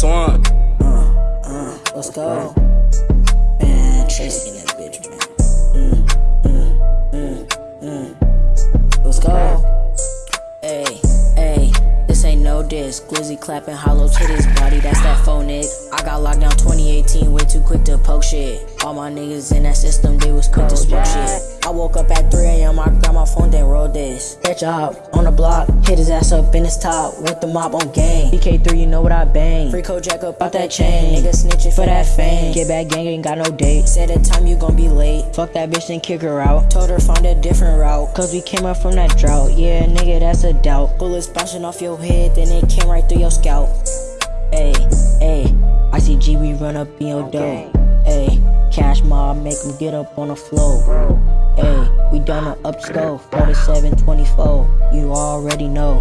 Twan. Uh, uh, let's go. Man, that bitch, man. Mm, mm, mm. Let's go. Hey, hey, this ain't no diss. Glizzy clapping hollow to this body, that's that phone. I got locked down 2018, way too quick to poke shit. All my niggas in that system, they was quick to smoke shit. I woke up at 3 a.m., I this. That job on the block, hit his ass up in his top with the mob on gang. BK3, you know what I bang. Free code Jack up out that chain. Nigga snitching for that fame. Get back gang, ain't got no date. Said the time you gon' be late. Fuck that bitch and kick her out. Told her find a different route. Cause we came up from that drought. Yeah, nigga, that's a doubt. Bullets bouncing off your head, then it came right through your scalp. Ayy, ayy. ICG, we run up in your dough. Ayy, cash mob, make them get up on the floor. Ayy, we done a up stove, 4724. You already know.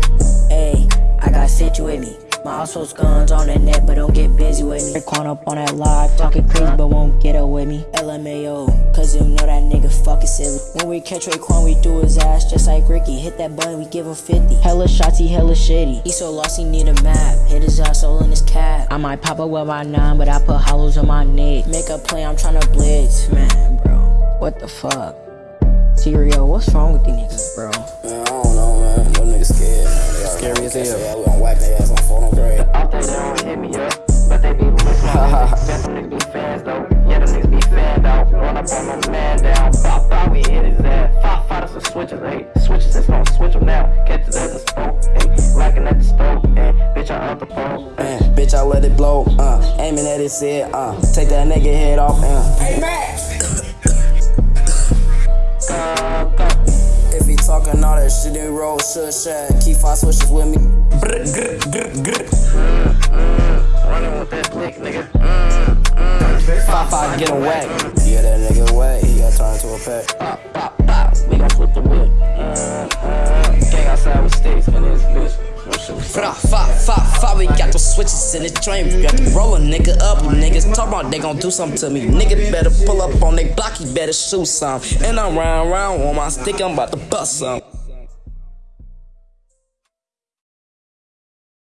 Ayy, I got sit with me. My household's guns on the net, but don't get busy with me. Raekwon up on that live, talking crazy, but won't get up with me. LMAO, cause you know that nigga fucking silly. When we catch Raekwon, we do his ass just like Ricky. Hit that button, we give him 50. Hella shots, he hella shitty. He so lost, he need a map. Hit his ass might pop up with my nine, but I put hollows on my neck. Make a play, I'm tryna blitz. Man, bro, what the fuck? Tyrio, what's wrong with these niggas, bro? Man, I don't know, man. Them niggas scared, man. They Scary as hell. I let it blow. Uh, aiming at his head. Uh, take that nigga head off. Uh. Hey, Max. If he talking all that shit, then roll, shush, shut. Keep five switches with me. Running with that blick, nigga. Mm, mm. Five five, get him whack. Yeah, that nigga whack. He got turned to a pack. Pop, pop, pop. We gon' flip the whip. Mm, mm. Gang outside with sticks in this bitch. Fa, we got those switches in the train. Got to roll a nigga up. Niggas talk about they gon' do something to me. Nigga better pull up on they block, he better shoot some. And I'm round, round on my stick, I'm about to bust some.